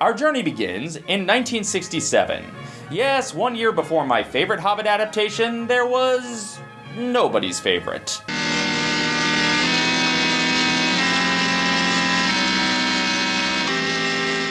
Our journey begins in 1967. Yes, one year before my favorite Hobbit adaptation, there was nobody's favorite.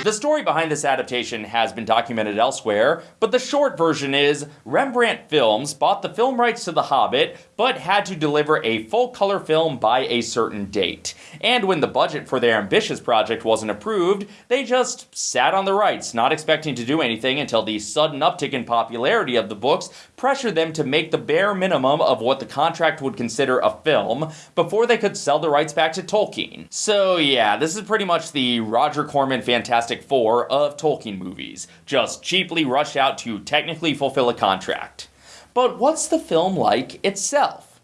The story behind this adaptation has been documented elsewhere, but the short version is Rembrandt Films bought the film rights to The Hobbit, but had to deliver a full color film by a certain date. And when the budget for their ambitious project wasn't approved, they just sat on the rights, not expecting to do anything until the sudden uptick in popularity of the books pressured them to make the bare minimum of what the contract would consider a film before they could sell the rights back to Tolkien. So, yeah, this is pretty much the Roger Corman Fantastic Four of Tolkien movies, just cheaply rushed out to technically fulfill a contract. But what's the film like itself?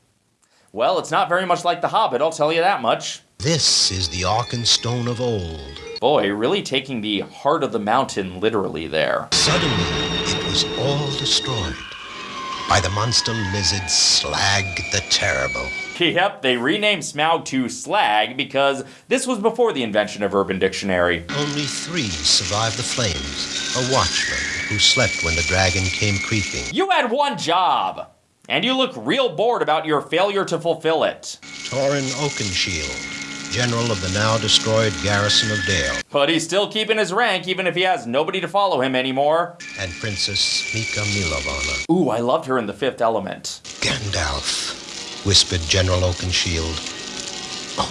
Well, it's not very much like The Hobbit, I'll tell you that much. This is the Arkenstone of old. Boy, really taking the heart of the mountain literally there. Suddenly, it was all destroyed by the monster lizard Slag the Terrible. Yep, they renamed Smaug to Slag because this was before the invention of Urban Dictionary. Only three survived the flames. A watchman who slept when the dragon came creeping. You had one job! And you look real bored about your failure to fulfill it. Thorin Oakenshield, general of the now destroyed garrison of Dale. But he's still keeping his rank even if he has nobody to follow him anymore. And Princess Mika Milovana. Ooh, I loved her in The Fifth Element. Gandalf, whispered General Oakenshield.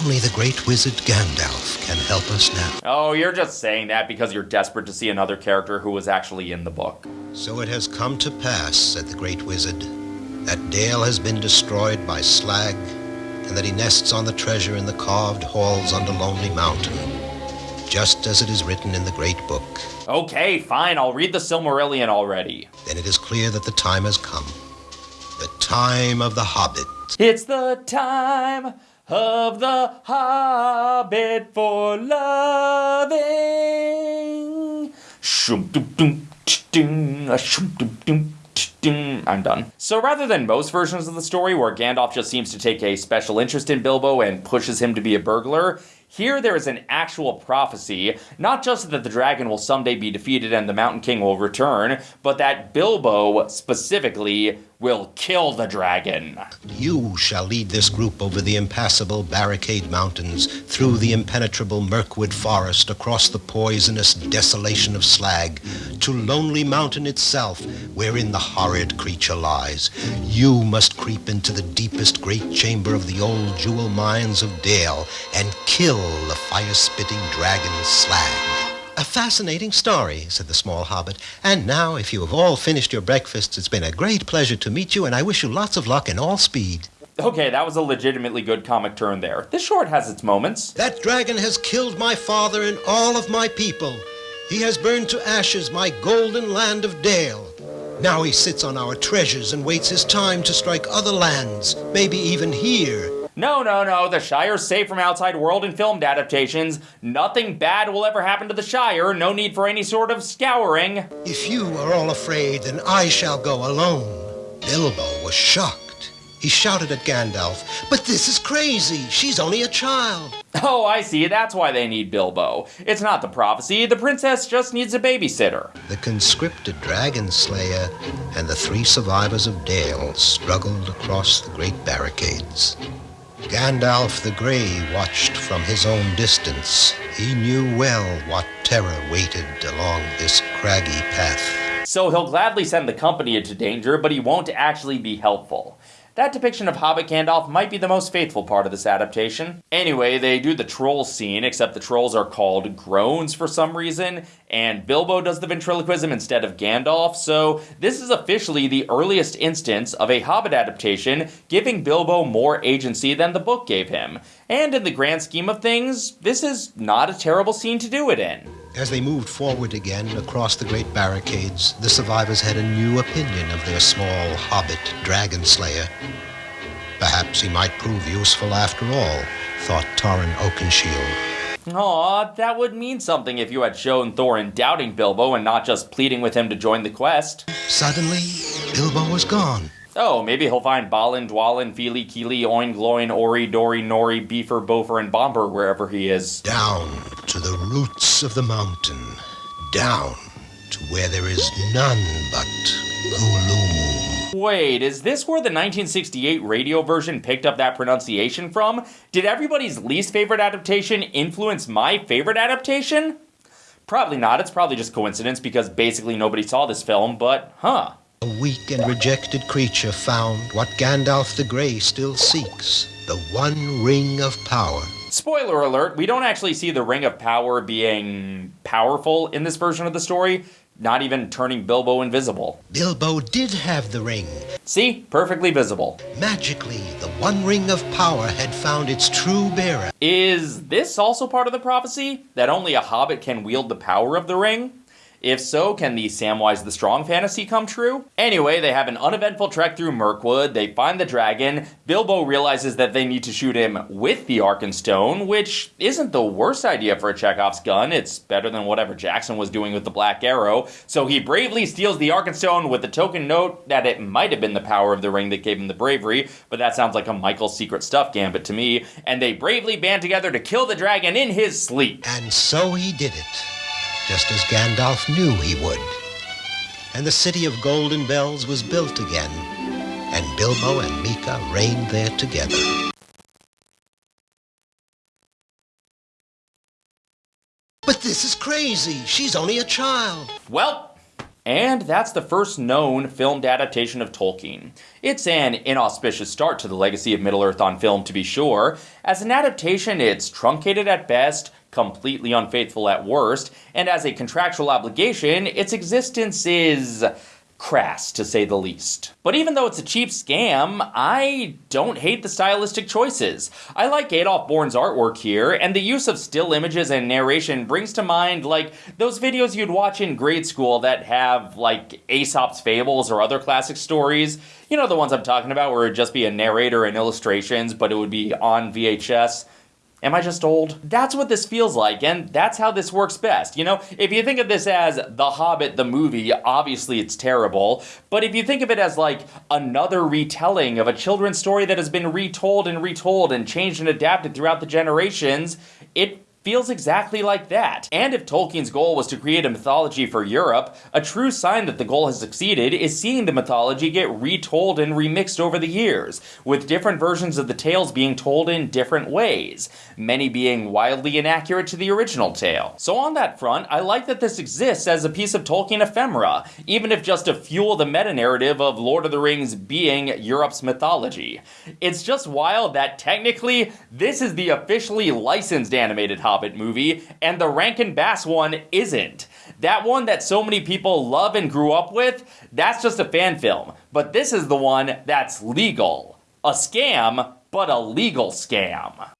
Only the great wizard Gandalf can help us now. Oh, you're just saying that because you're desperate to see another character who was actually in the book. So it has come to pass, said the great wizard, that Dale has been destroyed by Slag, and that he nests on the treasure in the carved halls under Lonely Mountain, just as it is written in the great book. Okay, fine, I'll read the Silmarillion already. Then it is clear that the time has come. The time of the Hobbit. It's the time of the Hobbit for loving. Shum dum dum ding, a shum dum dum I'm done. So rather than most versions of the story where Gandalf just seems to take a special interest in Bilbo and pushes him to be a burglar, here there is an actual prophecy, not just that the dragon will someday be defeated and the Mountain King will return, but that Bilbo, specifically, will kill the dragon. You shall lead this group over the impassable barricade mountains, through the impenetrable Mirkwood forest, across the poisonous desolation of Slag, to Lonely Mountain itself, wherein the horrid creature lies. You must creep into the deepest great chamber of the old jewel mines of Dale and kill the fire-spitting dragon Slag. A fascinating story, said the small hobbit. And now, if you have all finished your breakfasts, it's been a great pleasure to meet you, and I wish you lots of luck and all speed. Okay, that was a legitimately good comic turn there. This short has its moments. That dragon has killed my father and all of my people. He has burned to ashes my golden land of Dale. Now he sits on our treasures and waits his time to strike other lands, maybe even here. No, no, no, the Shire's safe from outside world and filmed adaptations. Nothing bad will ever happen to the Shire, no need for any sort of scouring. If you are all afraid, then I shall go alone. Bilbo was shocked. He shouted at Gandalf, But this is crazy! She's only a child! Oh, I see, that's why they need Bilbo. It's not the prophecy, the princess just needs a babysitter. The conscripted dragon slayer and the three survivors of Dale struggled across the great barricades. Gandalf the Grey watched from his own distance. He knew well what terror waited along this craggy path. So he'll gladly send the company into danger, but he won't actually be helpful. That depiction of Hobbit Gandalf might be the most faithful part of this adaptation. Anyway, they do the troll scene, except the trolls are called groans for some reason, and Bilbo does the ventriloquism instead of Gandalf, so this is officially the earliest instance of a Hobbit adaptation giving Bilbo more agency than the book gave him. And in the grand scheme of things, this is not a terrible scene to do it in. As they moved forward again across the great barricades, the survivors had a new opinion of their small hobbit dragon slayer. Perhaps he might prove useful after all, thought Thorin Oakenshield. Aw, that would mean something if you had shown Thorin doubting Bilbo and not just pleading with him to join the quest. Suddenly, Bilbo was gone. Oh, maybe he'll find Balin, Dwalin, Fili, Kili, Oin, Gloin, Ori, Dori, Nori, Bifur, Bofur, and Bombur wherever he is. Down to the roots of the mountain. Down to where there is none but Ulu. Wait, is this where the 1968 radio version picked up that pronunciation from? Did everybody's least favorite adaptation influence my favorite adaptation? Probably not. It's probably just coincidence because basically nobody saw this film, but huh. A weak and rejected creature found what Gandalf the Grey still seeks the one ring of power. Spoiler alert, we don't actually see the Ring of Power being powerful in this version of the story, not even turning Bilbo invisible. Bilbo did have the ring. See? Perfectly visible. Magically, the one ring of power had found its true bearer. Is this also part of the prophecy? That only a hobbit can wield the power of the ring? If so, can the Samwise the Strong fantasy come true? Anyway, they have an uneventful trek through Mirkwood, they find the dragon, Bilbo realizes that they need to shoot him with the Arkenstone, which isn't the worst idea for a Chekhov's gun, it's better than whatever Jackson was doing with the Black Arrow, so he bravely steals the Arkenstone with the token note that it might have been the power of the ring that gave him the bravery, but that sounds like a Michael Secret Stuff gambit to me, and they bravely band together to kill the dragon in his sleep. And so he did it just as Gandalf knew he would. And the city of Golden Bells was built again, and Bilbo and Mika reigned there together. But this is crazy. She's only a child. Well, and that's the first known filmed adaptation of Tolkien. It's an inauspicious start to the legacy of Middle Earth on film, to be sure. As an adaptation, it's truncated at best, completely unfaithful at worst, and as a contractual obligation, its existence is crass to say the least. But even though it's a cheap scam, I don't hate the stylistic choices. I like Adolf Born's artwork here, and the use of still images and narration brings to mind like those videos you'd watch in grade school that have like Aesop's fables or other classic stories. You know the ones I'm talking about where it'd just be a narrator and illustrations, but it would be on VHS. Am I just old? That's what this feels like, and that's how this works best. You know, if you think of this as The Hobbit, the movie, obviously it's terrible. But if you think of it as like another retelling of a children's story that has been retold and retold and changed and adapted throughout the generations, it feels exactly like that. And if Tolkien's goal was to create a mythology for Europe, a true sign that the goal has succeeded is seeing the mythology get retold and remixed over the years, with different versions of the tales being told in different ways, many being wildly inaccurate to the original tale. So on that front, I like that this exists as a piece of Tolkien ephemera, even if just to fuel the meta-narrative of Lord of the Rings being Europe's mythology. It's just wild that technically, this is the officially licensed animated Hobbit movie, and the Rankin Bass one isn't. That one that so many people love and grew up with, that's just a fan film. But this is the one that's legal. A scam, but a legal scam.